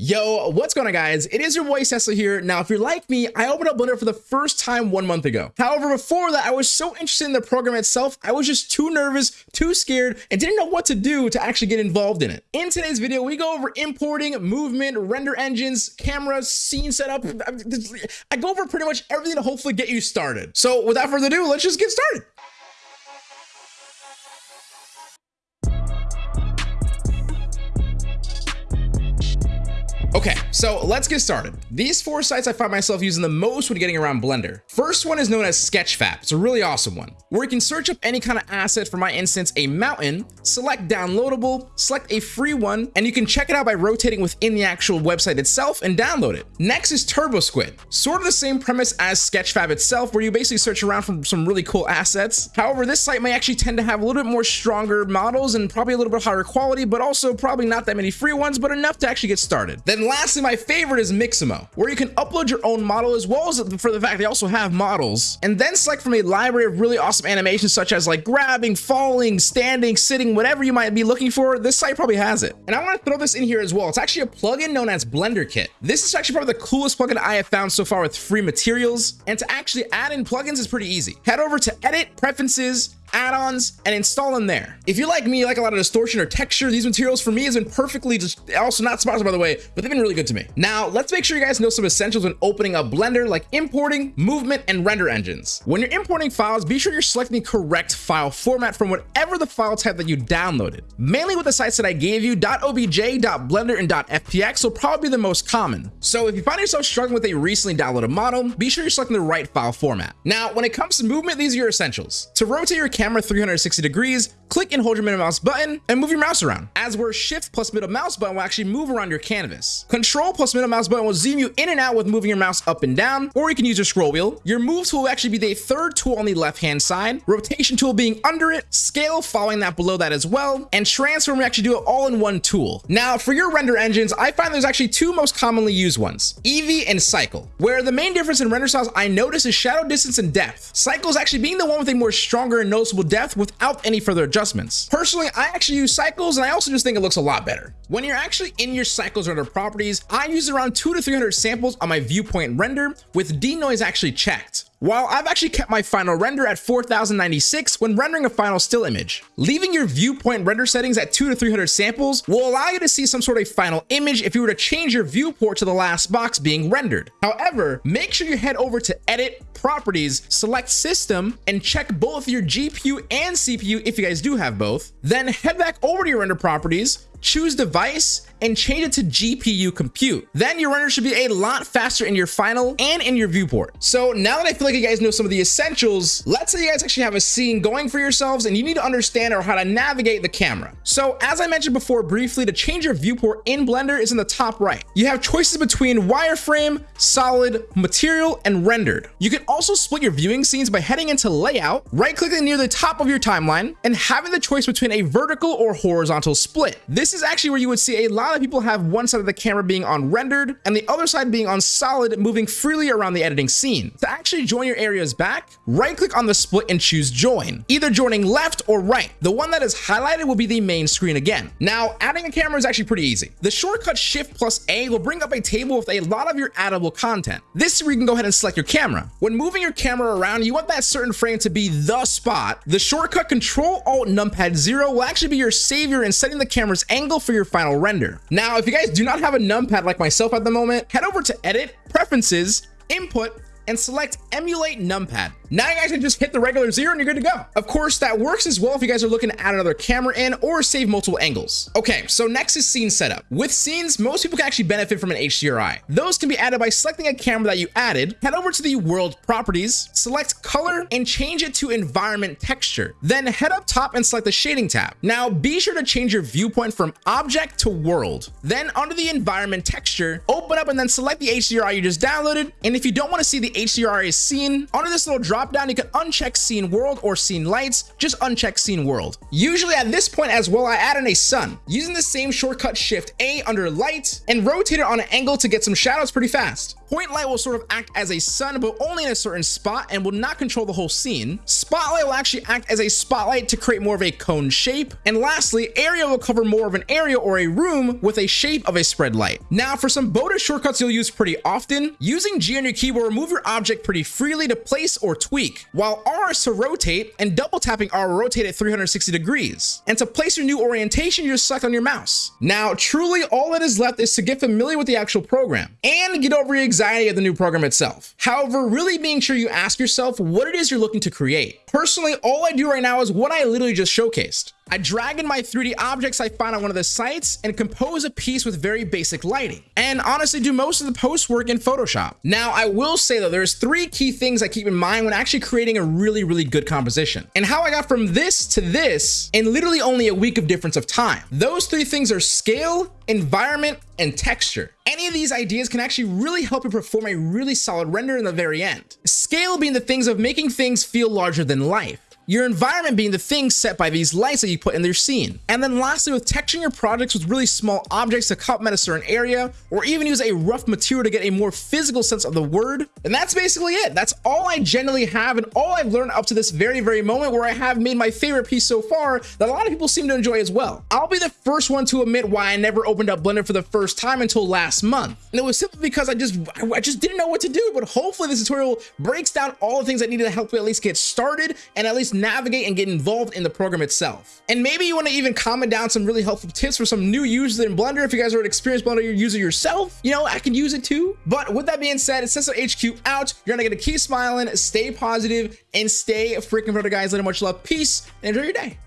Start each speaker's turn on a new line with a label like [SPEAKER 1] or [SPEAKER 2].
[SPEAKER 1] Yo, what's going on guys? It is your boy Cecil here. Now, if you're like me, I opened up Blender for the first time one month ago. However, before that, I was so interested in the program itself, I was just too nervous, too scared, and didn't know what to do to actually get involved in it. In today's video, we go over importing, movement, render engines, cameras, scene setup. I go over pretty much everything to hopefully get you started. So without further ado, let's just get started. Okay, so let's get started. These four sites I find myself using the most when getting around Blender. First one is known as Sketchfab. It's a really awesome one, where you can search up any kind of asset, for my instance, a mountain, select downloadable, select a free one, and you can check it out by rotating within the actual website itself and download it. Next is TurboSquid, sort of the same premise as Sketchfab itself, where you basically search around for some really cool assets. However, this site may actually tend to have a little bit more stronger models and probably a little bit higher quality, but also probably not that many free ones, but enough to actually get started. Then lastly, my favorite is Mixamo, where you can upload your own model as well as for the fact they also have models, and then select from a library of really awesome animations such as like grabbing, falling, standing, sitting, whatever you might be looking for, this site probably has it. And I want to throw this in here as well. It's actually a plugin known as Blender Kit. This is actually probably the coolest plugin I have found so far with free materials, and to actually add in plugins is pretty easy. Head over to Edit, Preferences, add-ons and install them there. If you like me, you like a lot of distortion or texture, these materials for me has been perfectly just also not sponsored by the way, but they've been really good to me. Now, let's make sure you guys know some essentials when opening up Blender like importing, movement, and render engines. When you're importing files, be sure you're selecting the correct file format from whatever the file type that you downloaded. Mainly with the sites that I gave you, .obj, .blender, and .fbx will probably be the most common. So if you find yourself struggling with a recently downloaded model, be sure you're selecting the right file format. Now, when it comes to movement, these are your essentials. To rotate your camera 360 degrees, click and hold your middle mouse button and move your mouse around. As where shift plus middle mouse button will actually move around your canvas. Control plus middle mouse button will zoom you in and out with moving your mouse up and down, or you can use your scroll wheel. Your move tool will actually be the third tool on the left hand side, rotation tool being under it, scale following that below that as well, and transform we actually do it all in one tool. Now for your render engines, I find there's actually two most commonly used ones, Eevee and Cycle, where the main difference in render styles I notice is shadow distance and depth. Cycle is actually being the one with a more stronger and noticeable depth depth without any further adjustments. Personally, I actually use cycles and I also just think it looks a lot better. When you're actually in your cycles render properties, I use around two to 300 samples on my viewpoint render with denoise actually checked. While I've actually kept my final render at 4096 when rendering a final still image. Leaving your viewpoint render settings at 2 to 300 samples will allow you to see some sort of final image if you were to change your viewport to the last box being rendered. However, make sure you head over to edit, properties, select system, and check both your GPU and CPU if you guys do have both. Then head back over to your render properties, choose device and change it to GPU compute. Then your render should be a lot faster in your final and in your viewport. So now that I feel like you guys know some of the essentials, let's say you guys actually have a scene going for yourselves and you need to understand or how to navigate the camera. So as I mentioned before briefly, to change your viewport in Blender is in the top right. You have choices between wireframe, solid, material, and rendered. You can also split your viewing scenes by heading into layout, right clicking near the top of your timeline, and having the choice between a vertical or horizontal split. This this is actually where you would see a lot of people have one side of the camera being on rendered and the other side being on solid, moving freely around the editing scene. To actually join your areas back, right click on the split and choose join, either joining left or right. The one that is highlighted will be the main screen again. Now, adding a camera is actually pretty easy. The shortcut shift plus A will bring up a table with a lot of your addable content. This is where you can go ahead and select your camera. When moving your camera around, you want that certain frame to be the spot. The shortcut control alt numpad zero will actually be your savior in setting the camera's angle angle for your final render. Now, if you guys do not have a numpad like myself at the moment, head over to edit, preferences, input, and select emulate numpad. Now you guys can just hit the regular zero and you're good to go. Of course, that works as well if you guys are looking to add another camera in or save multiple angles. Okay, so next is scene setup. With scenes, most people can actually benefit from an HDRI. Those can be added by selecting a camera that you added, head over to the world properties, select color, and change it to environment texture. Then head up top and select the shading tab. Now be sure to change your viewpoint from object to world. Then under the environment texture, open up and then select the HDRI you just downloaded. And if you don't want to see the HDRI scene, under this little drop drop down, you can uncheck scene world or scene lights, just uncheck scene world. Usually at this point as well, I add in a sun using the same shortcut shift A under light and rotate it on an angle to get some shadows pretty fast. Point light will sort of act as a sun, but only in a certain spot and will not control the whole scene. Spotlight will actually act as a spotlight to create more of a cone shape. And lastly, area will cover more of an area or a room with a shape of a spread light. Now for some bonus shortcuts you'll use pretty often, using G on your keyboard will move your object pretty freely to place or tweak, while R is to rotate and double tapping R will rotate at 360 degrees. And to place your new orientation, you just select on your mouse. Now, truly all that is left is to get familiar with the actual program and get over your anxiety of the new program itself. However, really being sure you ask yourself what it is you're looking to create. Personally, all I do right now is what I literally just showcased. I drag in my 3D objects I find on one of the sites and compose a piece with very basic lighting. And honestly do most of the post work in Photoshop. Now, I will say that there's three key things I keep in mind when actually creating a really, really good composition. And how I got from this to this in literally only a week of difference of time. Those three things are scale, environment, and texture. Any of these ideas can actually really help you perform a really solid render in the very end. Scale being the things of making things feel larger than life your environment being the thing set by these lights that you put in their scene. And then lastly, with texturing your projects with really small objects to complement a certain area, or even use a rough material to get a more physical sense of the word. And that's basically it. That's all I generally have and all I've learned up to this very, very moment where I have made my favorite piece so far that a lot of people seem to enjoy as well. I'll be the first one to admit why I never opened up Blender for the first time until last month. And it was simply because I just, I just didn't know what to do, but hopefully this tutorial breaks down all the things that needed to help me at least get started and at least navigate and get involved in the program itself. And maybe you want to even comment down some really helpful tips for some new users in Blender. If you guys are an experienced Blender user yourself, you know, I can use it too. But with that being said, Cecil HQ out. You're gonna get to keep smiling, stay positive, and stay freaking proud, guys. Let much love, peace, and enjoy your day.